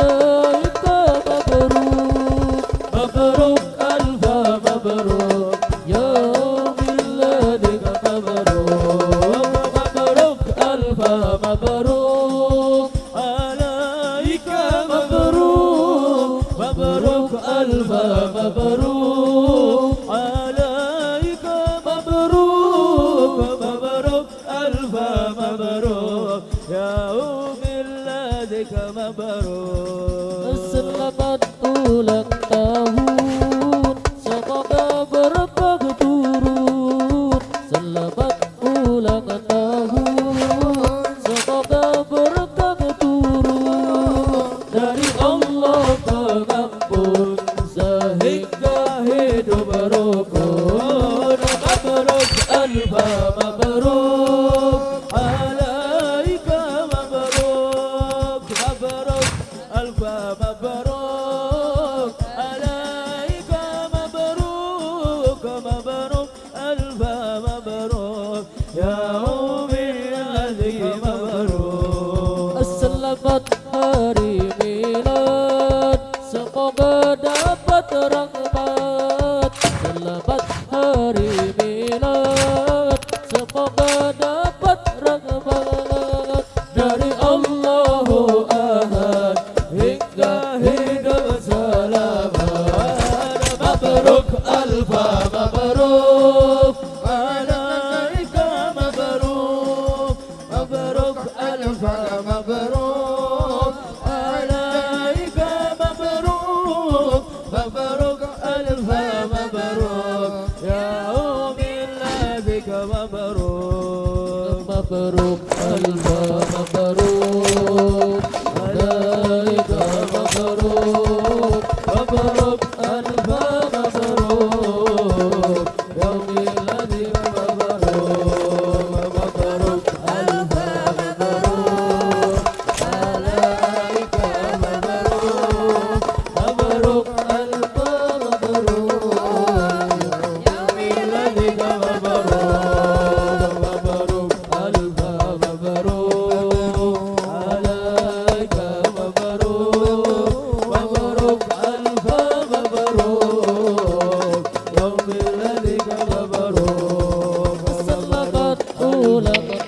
عليك مبروك مبروك ألف مبروك يوم ميلادك مبروك مبروك ألف مبروك rahmat selamat hari milad semoga مبروك ألف مبروك. عليك مبروك مبروك ألف مبروك. عليك مبروك مبروك ألف مبروك. يا أم الله بك مبروك. مبروك ألف مبروك.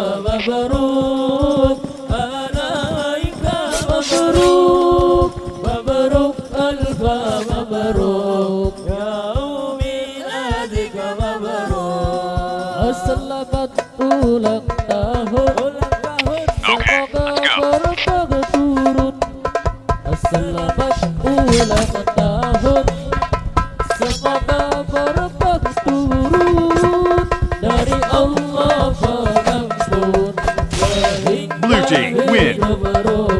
مبروك عليك مبروك مبروك ألف مبروك يوم ميلادك مبروك Selamat ulang tahun Semoga berkah turun Selamat ulang tahun Energy. Win.